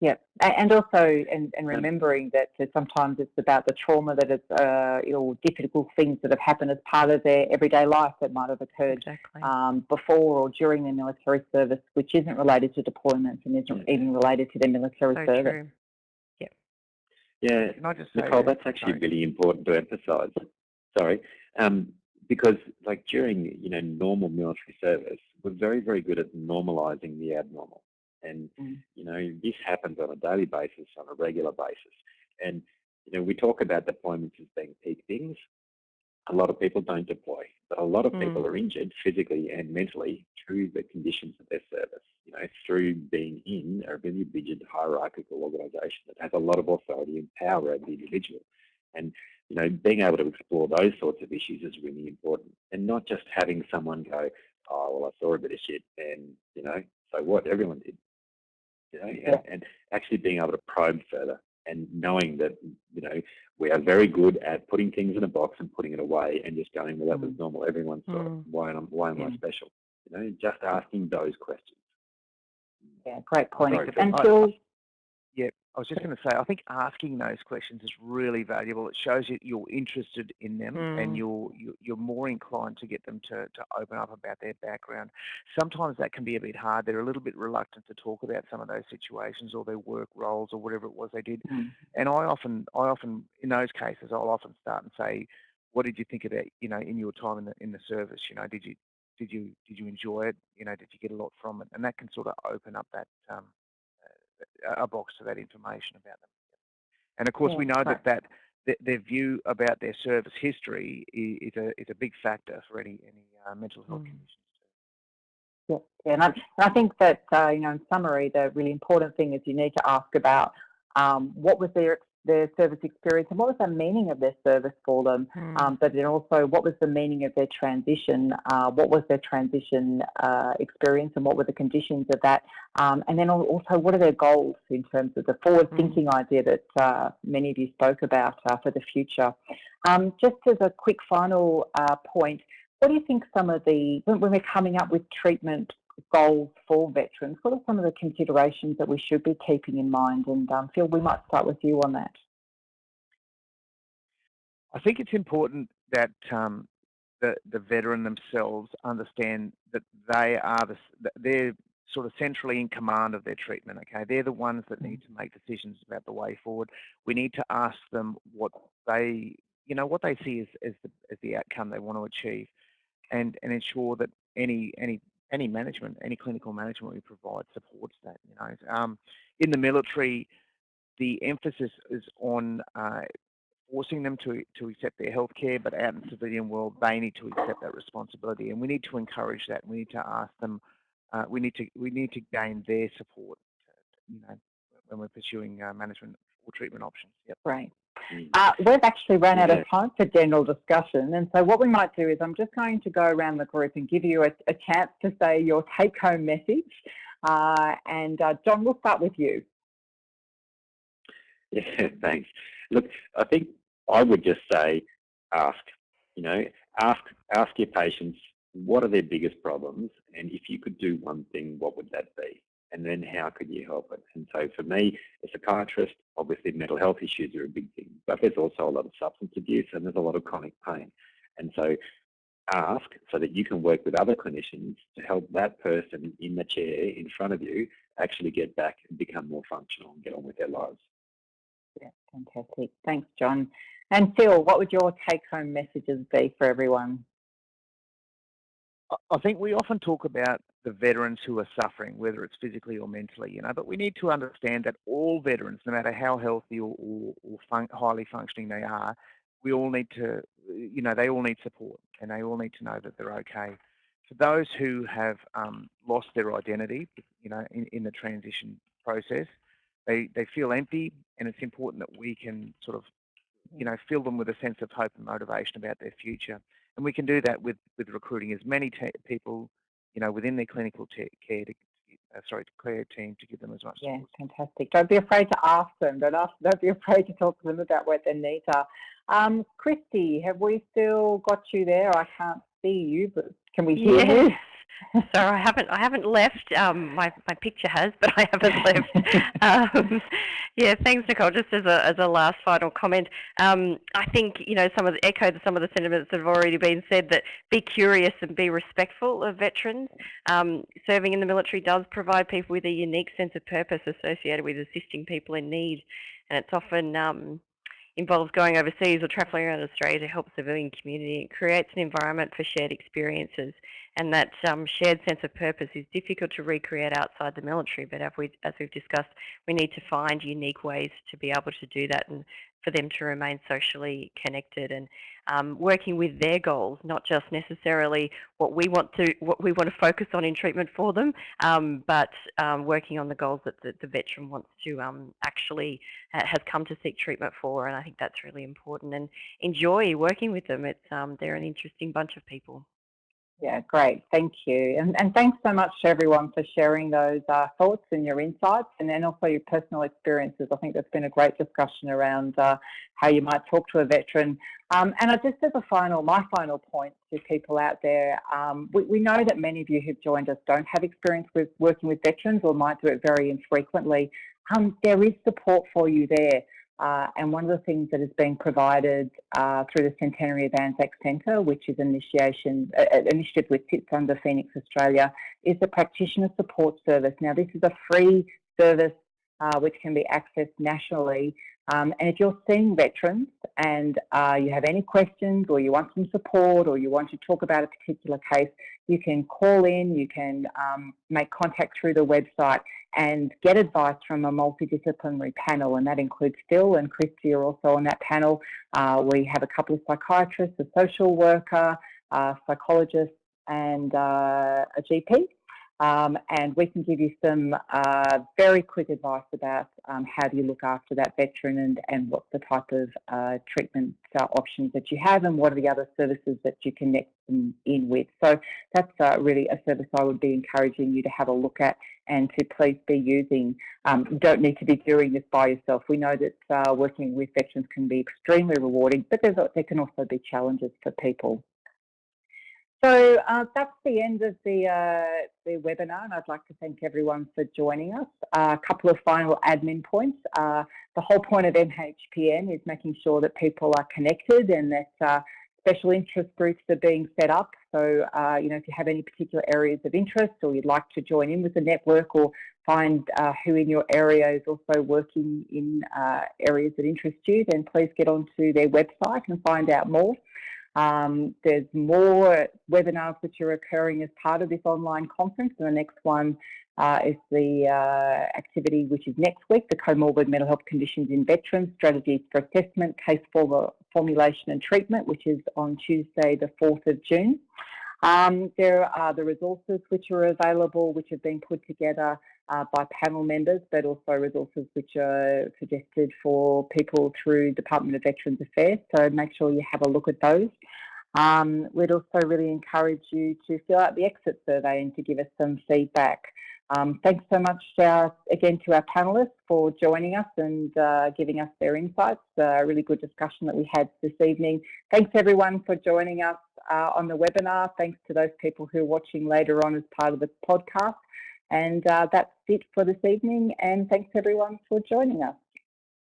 Yeah, and also and, and remembering that sometimes it's about the trauma that is, uh, or difficult things that have happened as part of their everyday life that might have occurred exactly. um, before or during their military service, which isn't related to deployments and isn't even related to their military so service. True. Yeah. Yeah, Nicole, that's actually Sorry. really important to emphasise. Sorry, um, because like during you know normal military service, we're very very good at normalising the abnormal. And, mm. you know, this happens on a daily basis, on a regular basis. And, you know, we talk about deployments as being peak things. A lot of people don't deploy, but a lot of mm. people are injured physically and mentally through the conditions of their service, you know, through being in a really rigid hierarchical organization that has a lot of authority and power over the individual. And, you know, being able to explore those sorts of issues is really important. And not just having someone go, oh, well, I saw a bit of shit and, you know, so what? Everyone did you know, yeah. and, actually being able to probe further and knowing that you know we are very good at putting things in a box and putting it away and just going well that was mm. normal everyone's mm. why am why am yeah. I special you know just asking those questions yeah great point Sorry, and Phil I was just going to say, I think asking those questions is really valuable. It shows you you're interested in them mm. and you're, you're more inclined to get them to, to open up about their background. Sometimes that can be a bit hard. They're a little bit reluctant to talk about some of those situations or their work roles or whatever it was they did. Mm. And I often, I often, in those cases, I'll often start and say, what did you think about, you know, in your time in the, in the service? You know, did you, did you, did you enjoy it? You know, did you get a lot from it? And that can sort of open up that, um, a box to that information about them. And of course, yeah, we know that that their view about their service history is a is a big factor for any any uh, mental health mm. conditions. Yeah, yeah, and I, and I think that uh, you know, in summary, the really important thing is you need to ask about um, what was their their service experience and what was the meaning of their service for them, mm. um, but then also what was the meaning of their transition, uh, what was their transition uh, experience and what were the conditions of that, um, and then also what are their goals in terms of the forward-thinking mm. idea that uh, many of you spoke about uh, for the future. Um, just as a quick final uh, point, what do you think some of the, when we're coming up with treatment goals for veterans, what are some of the considerations that we should be keeping in mind? And um, Phil, we might start with you on that. I think it's important that um, the, the veteran themselves understand that they are the, they're sort of centrally in command of their treatment. Okay, they're the ones that need to make decisions about the way forward. We need to ask them what they, you know, what they see as, as the as the outcome they want to achieve, and and ensure that any any any management, any clinical management we provide supports that. You know, um, in the military, the emphasis is on uh, forcing them to, to accept their health care, but out in the civilian world, they need to accept that responsibility. And we need to encourage that. We need to ask them, uh, we need to we need to gain their support, you know, when we're pursuing uh, management or treatment options. Yep. Right. Mm. Uh, we've actually run out of time for general discussion, and so what we might do is I'm just going to go around the group and give you a, a chance to say your take-home message. Uh, and uh, John, we'll start with you. Yeah, thanks. Look, I think I would just say ask, you know, ask, ask your patients what are their biggest problems and if you could do one thing, what would that be? And then how could you help it? And so for me, as a psychiatrist, obviously mental health issues are a big thing, but there's also a lot of substance abuse and there's a lot of chronic pain. And so ask so that you can work with other clinicians to help that person in the chair in front of you actually get back and become more functional and get on with their lives. Yeah, fantastic. Thanks, John. And Phil, what would your take-home messages be for everyone? I think we often talk about the veterans who are suffering, whether it's physically or mentally, you know, but we need to understand that all veterans, no matter how healthy or, or, or fun highly functioning they are, we all need to, you know, they all need support and they all need to know that they're okay. For those who have um, lost their identity, you know, in, in the transition process, they, they feel empty and it's important that we can sort of you know, fill them with a sense of hope and motivation about their future. And we can do that with, with recruiting as many people, you know, within their clinical care to, uh, sorry, care team to give them as much Yeah, fantastic. Don't be afraid to ask them. Don't, ask, don't be afraid to talk to them about what their needs are. Um, Christy, have we still got you there? I can't see you, but can we hear yes. So I haven't I haven't left. Um, my my picture has, but I haven't left. um, yeah, thanks, Nicole. Just as a as a last final comment, um, I think you know some of the echo some of the sentiments that have already been said. That be curious and be respectful of veterans. Um, serving in the military does provide people with a unique sense of purpose associated with assisting people in need, and it's often um, involves going overseas or travelling around Australia to help the civilian community. It creates an environment for shared experiences and that um, shared sense of purpose is difficult to recreate outside the military, but as, we, as we've discussed, we need to find unique ways to be able to do that and for them to remain socially connected and um, working with their goals, not just necessarily what we want to what we want to focus on in treatment for them, um, but um, working on the goals that the, the veteran wants to um, actually uh, has come to seek treatment for, and I think that's really important. And enjoy working with them. It's um, they're an interesting bunch of people. Yeah, great. Thank you. And, and thanks so much to everyone for sharing those uh, thoughts and your insights and then also your personal experiences. I think there's been a great discussion around uh, how you might talk to a veteran. Um, and I just as a final, my final point to people out there, um, we, we know that many of you who've joined us don't have experience with working with veterans or might do it very infrequently. Um, there is support for you there. Uh, and one of the things that is being provided uh, through the Centenary of Anzac Centre, which is initiation, uh, initiative which sits under Phoenix Australia, is the Practitioner Support Service. Now, this is a free service uh, which can be accessed nationally. Um, and if you're seeing veterans and uh, you have any questions or you want some support or you want to talk about a particular case, you can call in, you can um, make contact through the website and get advice from a multidisciplinary panel, and that includes Phil and Christy are also on that panel. Uh, we have a couple of psychiatrists, a social worker, a psychologist, and uh, a GP. Um, and we can give you some uh, very quick advice about um, how do you look after that veteran and, and what's the type of uh, treatment uh, options that you have and what are the other services that you connect them in with. So that's uh, really a service I would be encouraging you to have a look at and to please be using. Um, you don't need to be doing this by yourself. We know that uh, working with veterans can be extremely rewarding, but there can also be challenges for people. So uh, that's the end of the, uh, the webinar and I'd like to thank everyone for joining us. Uh, a couple of final admin points. Uh, the whole point of MHPN is making sure that people are connected and that uh, special interest groups are being set up. So, uh, you know, if you have any particular areas of interest or you'd like to join in with the network or find who in your area is also working in areas that interest you, then please get onto their website and find out more. Um, there's more webinars which are occurring as part of this online conference and the next one uh, is the uh, activity which is next week, the comorbid mental health conditions in veterans, strategies for assessment, case formulation and treatment, which is on Tuesday the 4th of June. Um, there are the resources which are available, which have been put together uh, by panel members, but also resources which are suggested for people through Department of Veterans Affairs. So make sure you have a look at those. Um, we'd also really encourage you to fill out the exit survey and to give us some feedback. Um, thanks so much uh, again to our panellists for joining us and uh, giving us their insights. A really good discussion that we had this evening. Thanks everyone for joining us uh, on the webinar. Thanks to those people who are watching later on as part of the podcast. And uh, that's it for this evening. And thanks everyone for joining us.